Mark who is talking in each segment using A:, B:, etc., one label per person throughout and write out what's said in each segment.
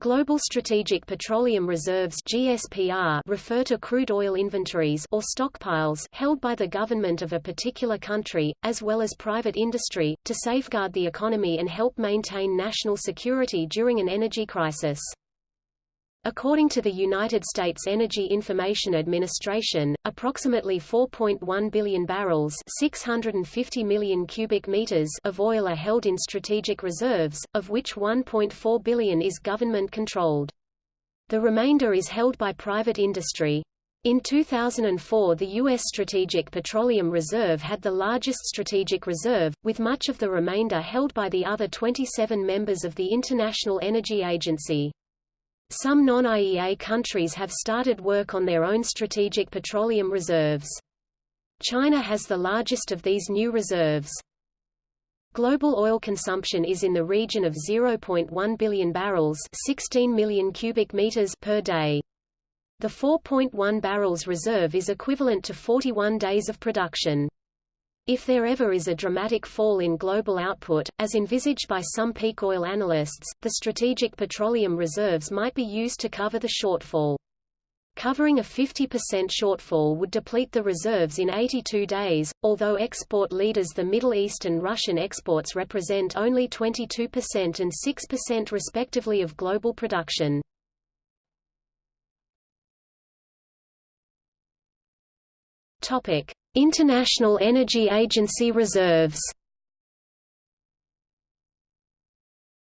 A: Global Strategic Petroleum Reserves GSPR refer to crude oil inventories or stockpiles held by the government of a particular country, as well as private industry, to safeguard the economy and help maintain national security during an energy crisis. According to the United States Energy Information Administration, approximately 4.1 billion barrels 650 million cubic meters of oil are held in strategic reserves, of which 1.4 billion is government-controlled. The remainder is held by private industry. In 2004 the U.S. Strategic Petroleum Reserve had the largest strategic reserve, with much of the remainder held by the other 27 members of the International Energy Agency. Some non-IEA countries have started work on their own strategic petroleum reserves. China has the largest of these new reserves. Global oil consumption is in the region of 0.1 billion barrels 16 million cubic meters per day. The 4.1 barrels reserve is equivalent to 41 days of production. If there ever is a dramatic fall in global output, as envisaged by some peak oil analysts, the strategic petroleum reserves might be used to cover the shortfall. Covering a 50% shortfall would deplete the reserves in 82 days, although export leaders the Middle East and Russian exports represent only 22% and 6% respectively of global production. International Energy Agency reserves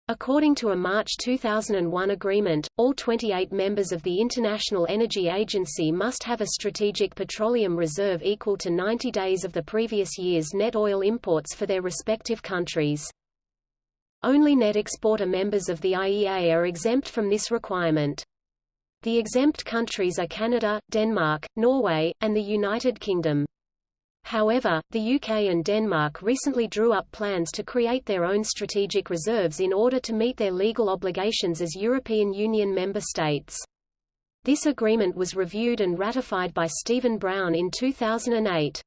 A: According to a March 2001 agreement, all 28 members of the International Energy Agency must have a strategic petroleum reserve equal to 90 days of the previous year's net oil imports for their respective countries. Only net exporter members of the IEA are exempt from this requirement. The exempt countries are Canada, Denmark, Norway, and the United Kingdom. However, the UK and Denmark recently drew up plans to create their own strategic reserves in order to meet their legal obligations as European Union member states. This agreement was reviewed and ratified by Stephen Brown in 2008.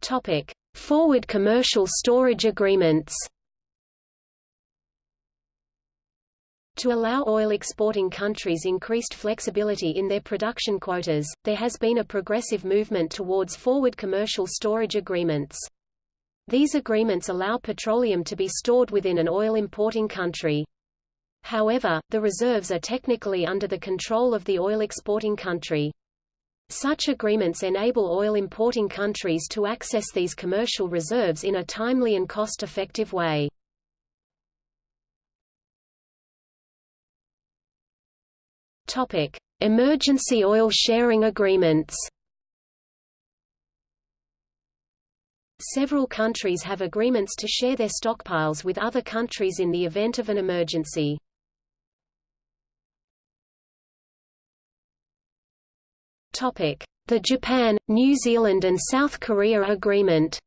A: Topic: Forward commercial storage agreements. To allow oil exporting countries increased flexibility in their production quotas, there has been a progressive movement towards forward commercial storage agreements. These agreements allow petroleum to be stored within an oil importing country. However, the reserves are technically under the control of the oil exporting country. Such agreements enable oil importing countries to access these commercial reserves in a timely and cost-effective way. Topic: Emergency oil sharing agreements. Several countries have agreements to share their stockpiles with other countries in the event of an emergency. Topic: The Japan, New Zealand and South Korea agreement.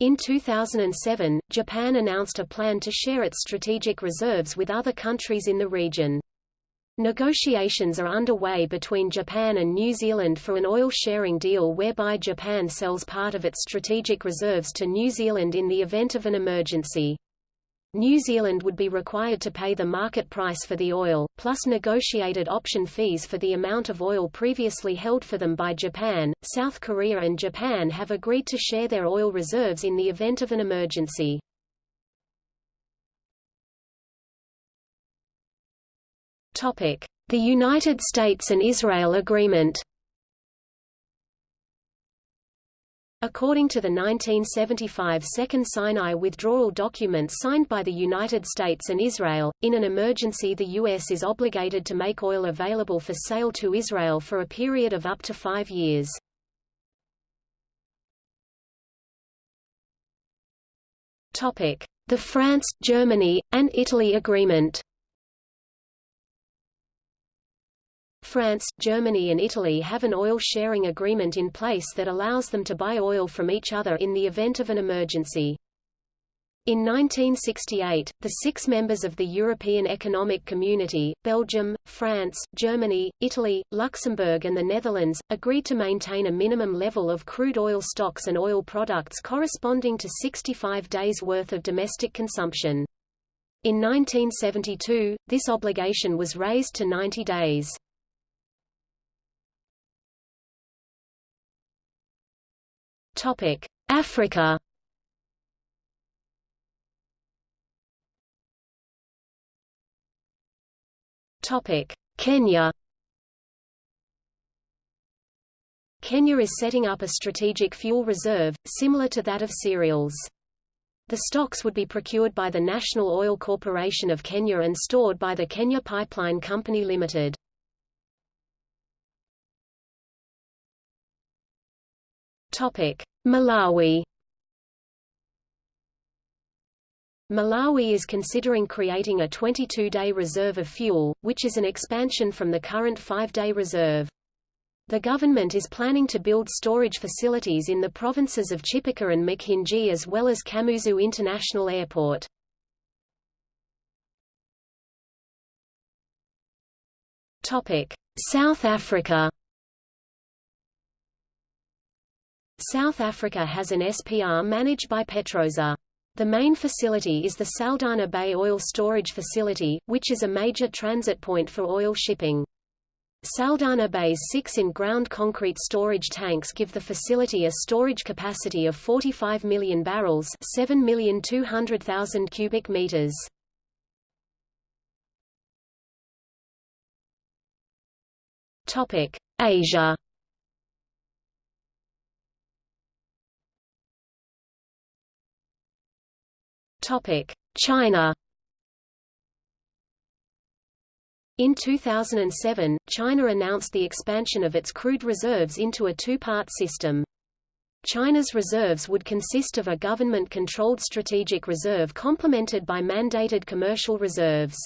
A: In 2007, Japan announced a plan to share its strategic reserves with other countries in the region. Negotiations are underway between Japan and New Zealand for an oil sharing deal whereby Japan sells part of its strategic reserves to New Zealand in the event of an emergency. New Zealand would be required to pay the market price for the oil, plus negotiated option fees for the amount of oil previously held for them by Japan. South Korea and Japan have agreed to share their oil reserves in the event of an emergency. Topic: The United States and Israel agreement. According to the 1975 Second Sinai withdrawal document signed by the United States and Israel, in an emergency the U.S. is obligated to make oil available for sale to Israel for a period of up to five years. The France, Germany, and Italy Agreement France, Germany and Italy have an oil sharing agreement in place that allows them to buy oil from each other in the event of an emergency. In 1968, the six members of the European Economic Community, Belgium, France, Germany, Italy, Luxembourg and the Netherlands, agreed to maintain a minimum level of crude oil stocks and oil products corresponding to 65 days' worth of domestic consumption. In 1972, this obligation was raised to 90 days. Africa Topic: Kenya Kenya is setting up a strategic fuel reserve, similar to that of cereals. The stocks would be procured by the National Oil Corporation of Kenya and stored by the Kenya Pipeline Company Limited. Malawi Malawi is considering creating a 22-day reserve of fuel, which is an expansion from the current five-day reserve. The government is planning to build storage facilities in the provinces of Chipoka and Mchinji as well as Kamuzu International Airport. South Africa South Africa has an SPR managed by Petrosa. The main facility is the Saldanha Bay Oil Storage Facility, which is a major transit point for oil shipping. Saldanha Bay's six in-ground concrete storage tanks give the facility a storage capacity of 45 million barrels 7,200,000 cubic meters. Asia China In 2007, China announced the expansion of its crude reserves into a two-part system. China's reserves would consist of a government-controlled strategic reserve complemented by mandated commercial reserves.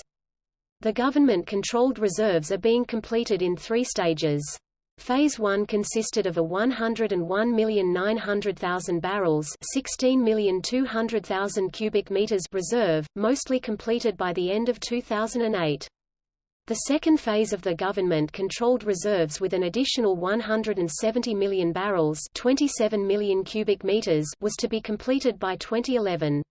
A: The government-controlled reserves are being completed in three stages. Phase 1 consisted of a 101,900,000 barrels 16,200,000 cubic meters reserve, mostly completed by the end of 2008. The second phase of the government-controlled reserves with an additional 170 million barrels 27 million cubic meters was to be completed by 2011.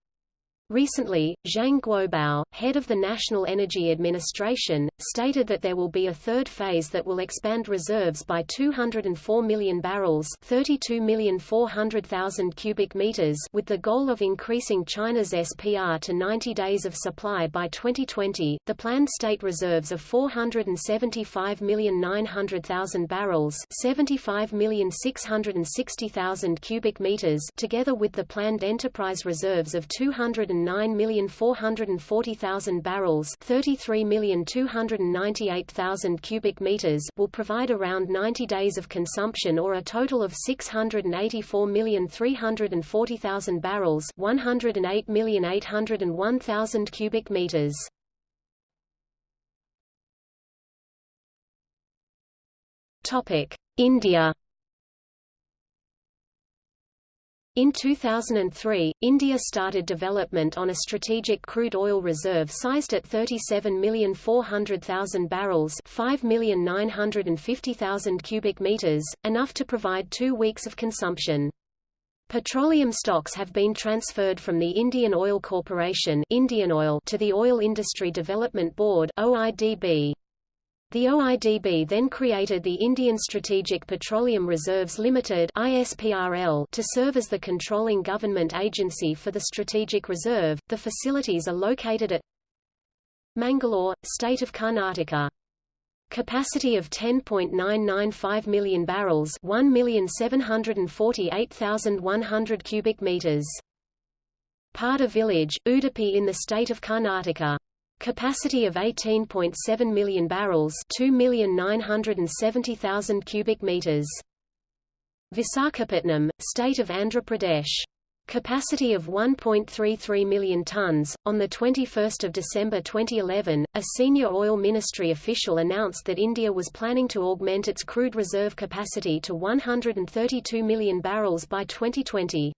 A: Recently, Zhang Guobao, head of the National Energy Administration, stated that there will be a third phase that will expand reserves by 204 million barrels 32,400,000 cubic meters with the goal of increasing China's SPR to 90 days of supply by 2020. The planned state reserves of 475,900,000 barrels 75,660,000 cubic meters together with the planned enterprise reserves of 200 9,440,000 barrels 33,298,000 cubic meters will provide around 90 days of consumption or a total of 684,340,000 barrels 108,801,000 cubic meters. India In 2003, India started development on a strategic crude oil reserve sized at 37,400,000 barrels 5,950,000 cubic meters, enough to provide two weeks of consumption. Petroleum stocks have been transferred from the Indian Oil Corporation Indian Oil to the Oil Industry Development Board OIDB. The OIDB then created the Indian Strategic Petroleum Reserves Limited (ISPRL) to serve as the controlling government agency for the strategic reserve. The facilities are located at Mangalore, state of Karnataka. Capacity of 10.995 million barrels, 1,748,100 cubic meters. Padur village, Udupi in the state of Karnataka. Capacity of 18.7 million barrels 2,970,000 cubic meters. Visakhapatnam, state of Andhra Pradesh. Capacity of 1.33 million tons. On the 21st of December 2011, a senior oil ministry official announced that India was planning to augment its crude reserve capacity to 132 million barrels by 2020.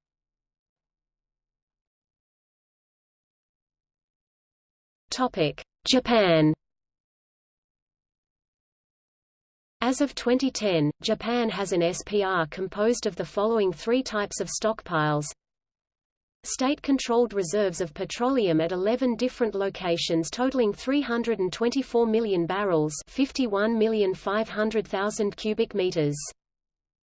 A: Japan As of 2010, Japan has an SPR composed of the following three types of stockpiles. State-controlled reserves of petroleum at 11 different locations totaling 324 million barrels 51,500,000 cubic meters.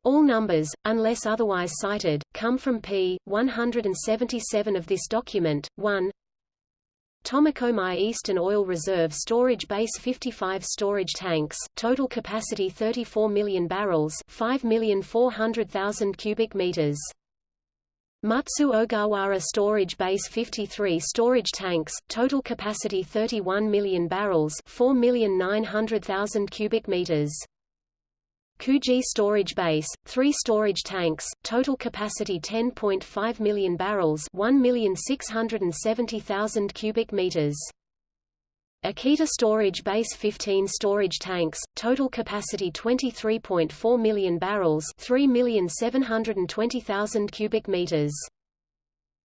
A: All numbers, unless otherwise cited, come from p. 177 of this document. 1 Tomakomai Eastern Oil Reserve Storage Base 55 storage tanks, total capacity 34 million barrels 5,400,000 cubic meters. Mutsu Ogawara Storage Base 53 storage tanks, total capacity 31 million barrels 4,900,000 cubic meters. Kuji storage base, three storage tanks, total capacity 10.5 million barrels 1,670,000 cubic meters. Akita storage base 15 storage tanks, total capacity 23.4 million barrels 3,720,000 cubic meters.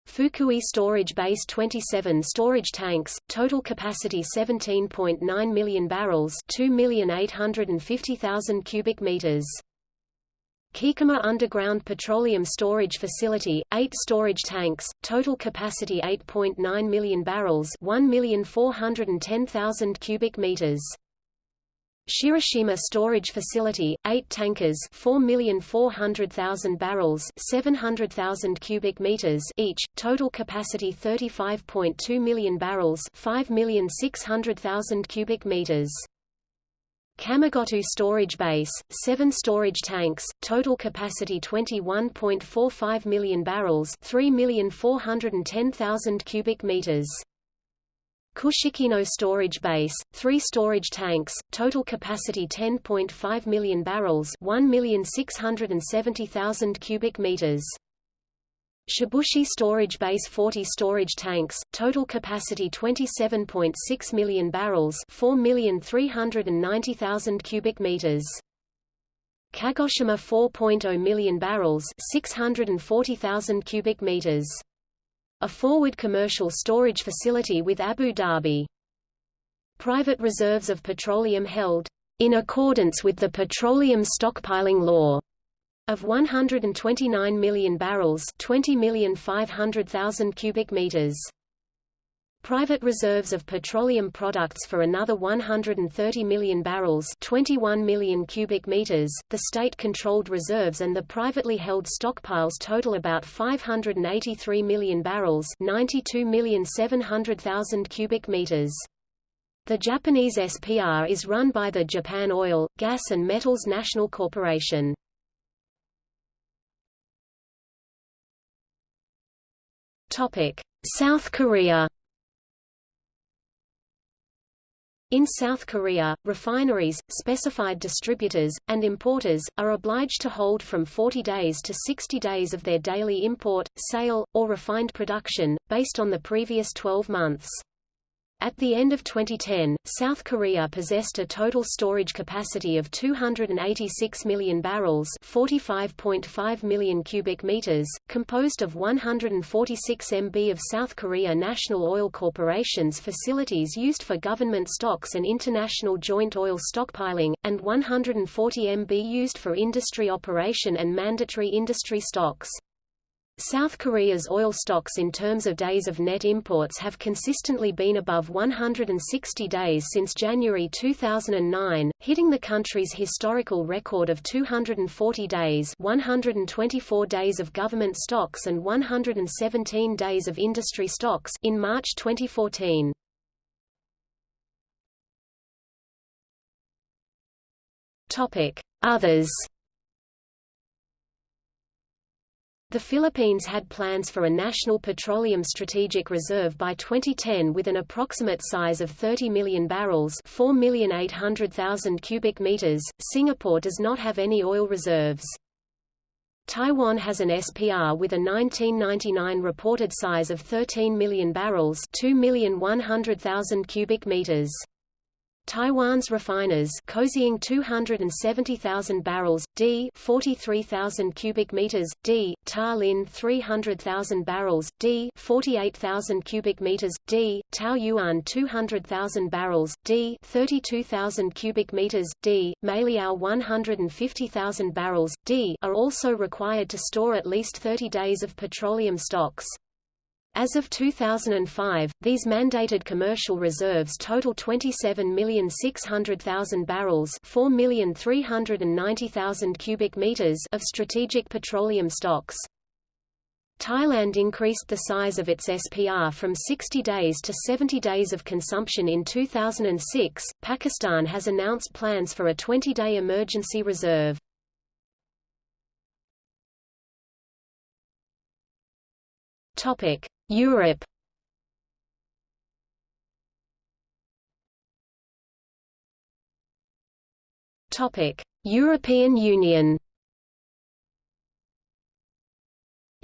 A: Fukui Storage Base 27 storage tanks, total capacity 17.9 million barrels 2,850,000 cubic meters. Kikuma Underground Petroleum Storage Facility, 8 storage tanks, total capacity 8.9 million barrels 1,410,000 cubic meters. Shirashima Storage Facility, 8 tankers 4,400,000 barrels 700,000 cubic meters each, total capacity 35.2 million barrels 5,600,000 cubic meters. Kamigoto Storage Base, 7 storage tanks, total capacity 21.45 million barrels 3,410,000 cubic meters. Kushikino storage base, three storage tanks, total capacity 10.5 million barrels 1,670,000 cubic meters. Shibushi storage base 40 storage tanks, total capacity 27.6 million barrels 4,390,000 cubic meters. Kagoshima 4.0 million barrels 640,000 cubic meters a forward commercial storage facility with Abu Dhabi. Private reserves of petroleum held, in accordance with the Petroleum Stockpiling Law, of 129 million barrels 20,500,000 cubic meters. Private reserves of petroleum products for another 130 million barrels 21 million cubic meters. The state-controlled reserves and the privately held stockpiles total about 583 million barrels 92,700,000 cubic meters. The Japanese SPR is run by the Japan Oil, Gas and Metals National Corporation. South Korea In South Korea, refineries, specified distributors, and importers, are obliged to hold from 40 days to 60 days of their daily import, sale, or refined production, based on the previous 12 months. At the end of 2010, South Korea possessed a total storage capacity of 286 million barrels 45.5 million cubic meters, composed of 146 MB of South Korea National Oil Corporation's facilities used for government stocks and international joint oil stockpiling, and 140 MB used for industry operation and mandatory industry stocks. South Korea's oil stocks in terms of days of net imports have consistently been above 160 days since January 2009, hitting the country's historical record of 240 days 124 days of government stocks and 117 days of industry stocks in March 2014. Others The Philippines had plans for a national petroleum strategic reserve by 2010 with an approximate size of 30 million barrels 4,800,000 cubic meters. Singapore does not have any oil reserves. Taiwan has an SPR with a 1999 reported size of 13 million barrels 2,100,000 cubic meters. Taiwan's refiners Kaohsiung 270,000 barrels, d 43,000 cubic meters, d, Tailin 300,000 barrels, d 48,000 cubic meters, d, Taoyuan 200,000 barrels, d 32,000 cubic meters, d, Mailiao 150,000 barrels, d are also required to store at least 30 days of petroleum stocks. As of 2005, these mandated commercial reserves total 27,600,000 barrels 4,390,000 cubic meters of strategic petroleum stocks. Thailand increased the size of its SPR from 60 days to 70 days of consumption in 2006. Pakistan has announced plans for a 20-day emergency reserve. Topic: Europe. Topic: European Union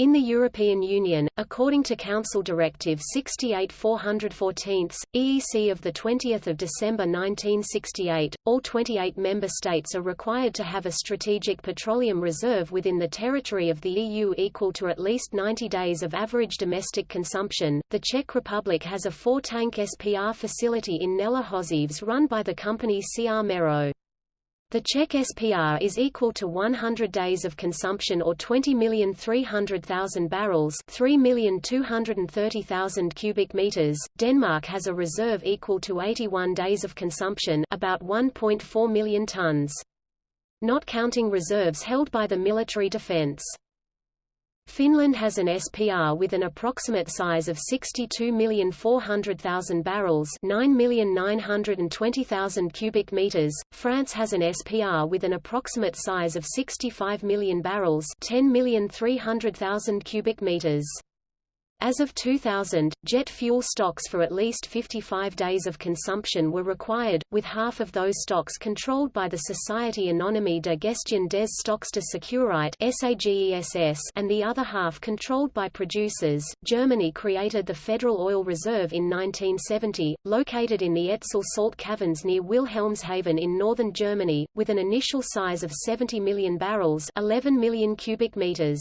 A: In the European Union, according to Council Directive 68-414, EEC of 20 December 1968, all 28 member states are required to have a strategic petroleum reserve within the territory of the EU equal to at least 90 days of average domestic consumption. The Czech Republic has a four-tank SPR facility in Nelahozeves run by the company CR Mero. The Czech SPR is equal to 100 days of consumption or 20,300,000 barrels 3,230,000 cubic meters. Denmark has a reserve equal to 81 days of consumption about 1.4 million tons. Not counting reserves held by the military defense. Finland has an SPR with an approximate size of 62,400,000 barrels 9,920,000 cubic meters. France has an SPR with an approximate size of 65 million barrels 10,300,000 cubic meters. As of 2000, jet fuel stocks for at least 55 days of consumption were required, with half of those stocks controlled by the Société Anonyme de Gestion des Stocks de Sécurité and the other half controlled by producers. Germany created the Federal Oil Reserve in 1970, located in the Etzel salt caverns near Wilhelmshaven in northern Germany, with an initial size of 70 million barrels 11 million cubic meters.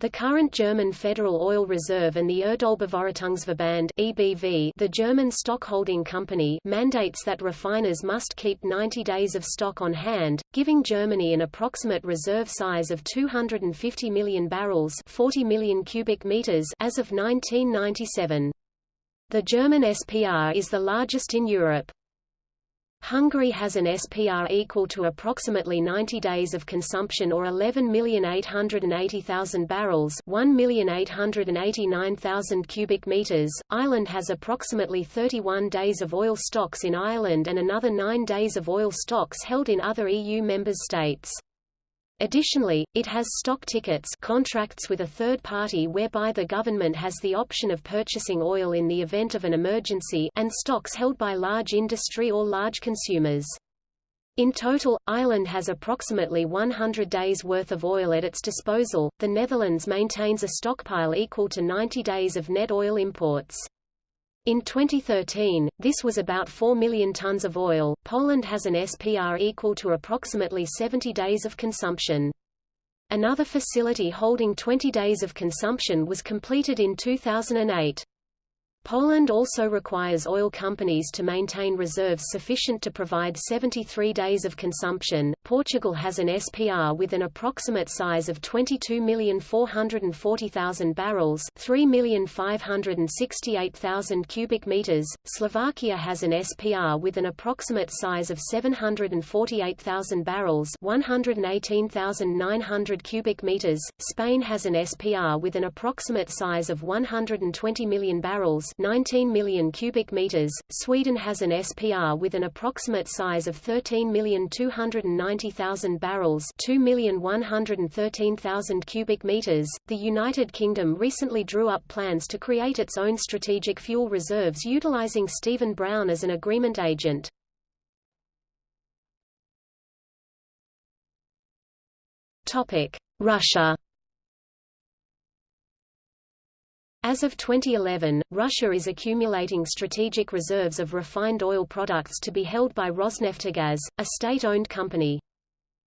A: The current German Federal Oil Reserve and the Erdölbevorratungsverband (EBV), the German stockholding company, mandates that refiners must keep 90 days of stock on hand, giving Germany an approximate reserve size of 250 million barrels (40 million cubic meters) as of 1997. The German SPR is the largest in Europe. Hungary has an SPR equal to approximately 90 days of consumption or 11,880,000 barrels 1,889,000 cubic meters. Ireland has approximately 31 days of oil stocks in Ireland and another 9 days of oil stocks held in other EU member states. Additionally, it has stock tickets contracts with a third party whereby the government has the option of purchasing oil in the event of an emergency and stocks held by large industry or large consumers. In total, Ireland has approximately 100 days' worth of oil at its disposal. The Netherlands maintains a stockpile equal to 90 days of net oil imports. In 2013, this was about 4 million tons of oil. Poland has an SPR equal to approximately 70 days of consumption. Another facility holding 20 days of consumption was completed in 2008. Poland also requires oil companies to maintain reserves sufficient to provide 73 days of consumption. Portugal has an SPR with an approximate size of 22,440,000 barrels, 3,568,000 cubic meters. Slovakia has an SPR with an approximate size of 748,000 barrels, 118,900 cubic meters. Spain has an SPR with an approximate size of 120 million barrels, 19 million cubic meters. Sweden has an SPR with an approximate size of 13,290,000 barrels, 2,113,000 cubic meters. The United Kingdom recently drew up plans to create its own strategic fuel reserves utilizing Stephen Brown as an agreement agent. Topic: Russia As of 2011, Russia is accumulating strategic reserves of refined oil products to be held by Rosneftgaz, a state-owned company.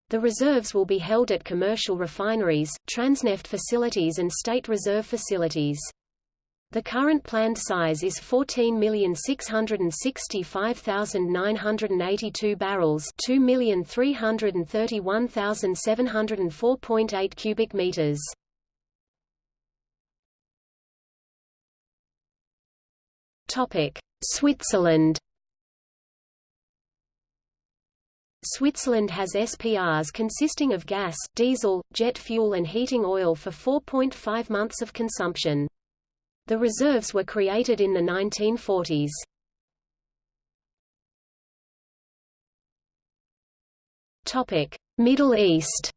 A: The reserves will be held at commercial refineries, Transneft facilities and state reserve facilities. The current planned size is 14,665,982 barrels 2,331,704.8 cubic meters. Switzerland Switzerland has SPRs consisting of gas, diesel, jet fuel and heating oil for 4.5 months of consumption. The reserves were created in the 1940s. Topic: Middle East.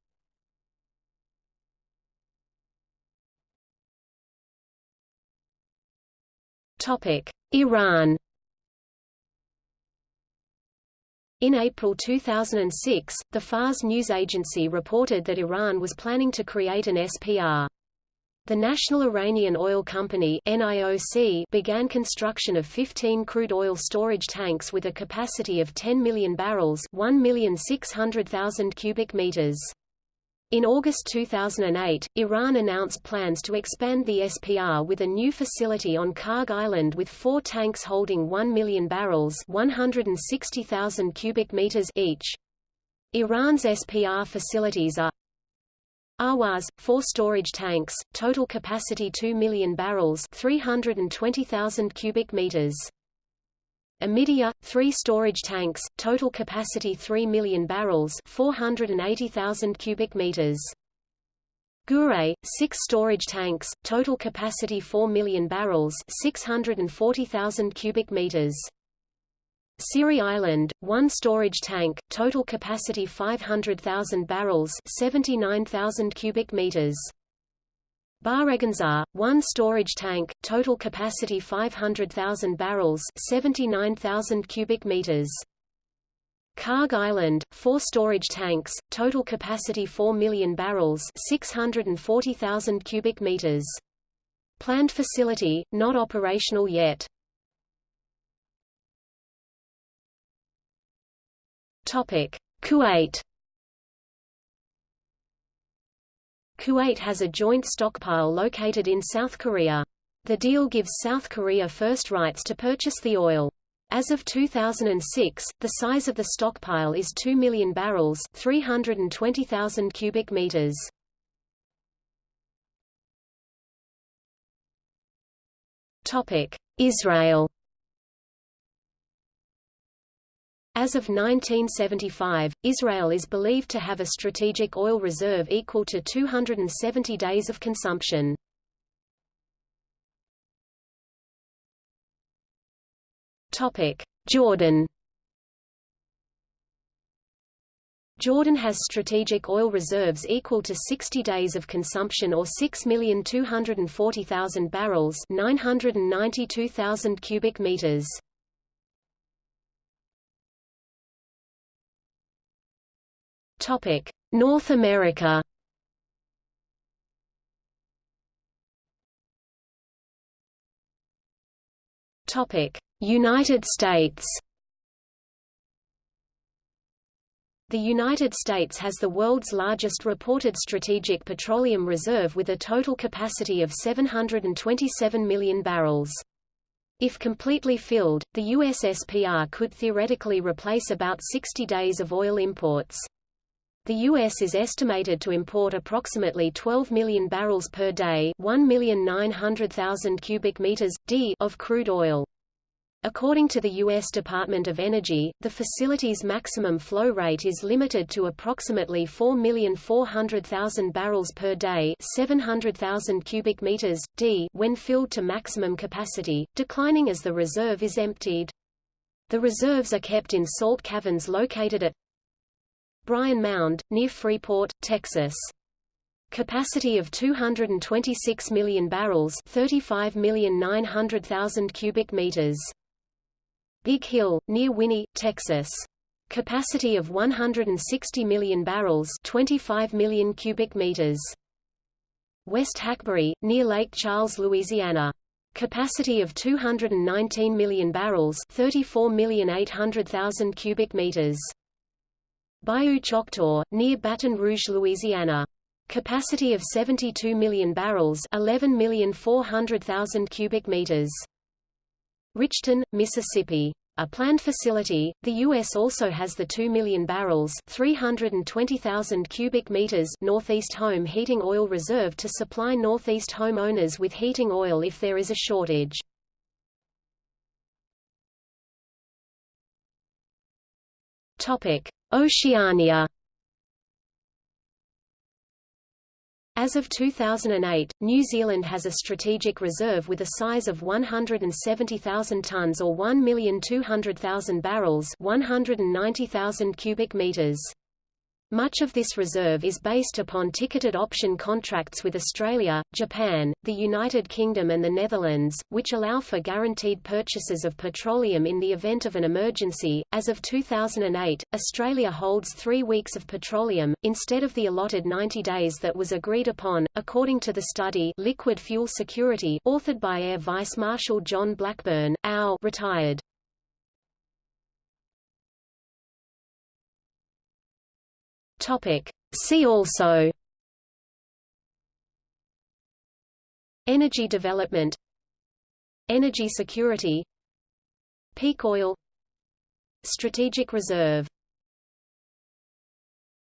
A: Topic: Iran. In April 2006, the Fars news agency reported that Iran was planning to create an SPR. The National Iranian Oil Company NIOC began construction of 15 crude oil storage tanks with a capacity of 10 million barrels 1,600,000 cubic meters. In August 2008, Iran announced plans to expand the SPR with a new facility on Kharg Island with four tanks holding 1 million barrels 160,000 cubic meters each. Iran's SPR facilities are Ahwaz, four storage tanks, total capacity 2 million barrels 320,000 cubic meters. Amidia, three storage tanks, total capacity 3 million barrels 480,000 cubic meters. Gure, six storage tanks, total capacity 4 million barrels 640,000 cubic meters. Siri Island, one storage tank, total capacity 500,000 barrels 79,000 cubic meters. Bareghanzar, one storage tank, total capacity 500,000 barrels 79,000 cubic meters. Kharg Island, four storage tanks, total capacity 4 million barrels 640,000 cubic meters. Planned facility, not operational yet. Kuwait. Kuwait has a joint stockpile located in South Korea. The deal gives South Korea first rights to purchase the oil. As of 2006, the size of the stockpile is 2 million barrels 320,000 cubic meters. Israel As of 1975, Israel is believed to have a strategic oil reserve equal to 270 days of consumption. Jordan Jordan has strategic oil reserves equal to 60 days of consumption or 6,240,000 barrels 992,000 cubic meters. Topic: North America. Topic: United States. The United States has the world's largest reported strategic petroleum reserve with a total capacity of 727 million barrels. If completely filled, the USSPR could theoretically replace about 60 days of oil imports. The U.S. is estimated to import approximately 12 million barrels per day 1,900,000 cubic meters, d of crude oil. According to the U.S. Department of Energy, the facility's maximum flow rate is limited to approximately 4,400,000 barrels per day 700,000 cubic meters, d when filled to maximum capacity, declining as the reserve is emptied. The reserves are kept in salt caverns located at Bryan Mound, near Freeport, Texas. Capacity of 226 million barrels 35,900,000 cubic meters. Big Hill, near Winnie, Texas. Capacity of 160 million barrels 25 million cubic meters. West Hackberry, near Lake Charles, Louisiana. Capacity of 219 million barrels 34,800,000 cubic meters. Bayou Choctaw, near Baton Rouge, Louisiana. Capacity of 72 million barrels 11,400,000 cubic meters. Richton, Mississippi. A planned facility, the U.S. also has the 2 million barrels 320,000 cubic meters Northeast Home Heating Oil Reserve to supply Northeast home owners with heating oil if there is a shortage. Oceania As of 2008, New Zealand has a strategic reserve with a size of 170,000 tons or 1,200,000 barrels 190,000 cubic meters. Much of this reserve is based upon ticketed option contracts with Australia, Japan, the United Kingdom and the Netherlands, which allow for guaranteed purchases of petroleum in the event of an emergency. As of 2008, Australia holds three weeks of petroleum, instead of the allotted 90 days that was agreed upon, according to the study Liquid Fuel Security authored by Air Vice Marshal John Blackburn, AO retired. Topic. See also Energy development Energy security Peak oil Strategic reserve